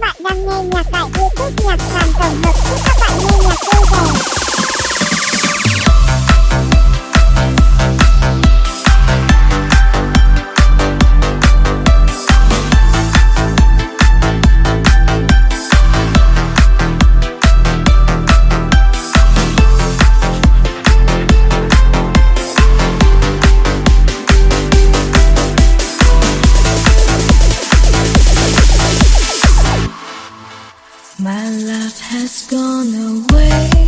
bạn đang nghe nhạc tại YouTube Nhạc sàn tổng hợp. Chúc các bạn nghe nhạc vui vẻ. Love has gone away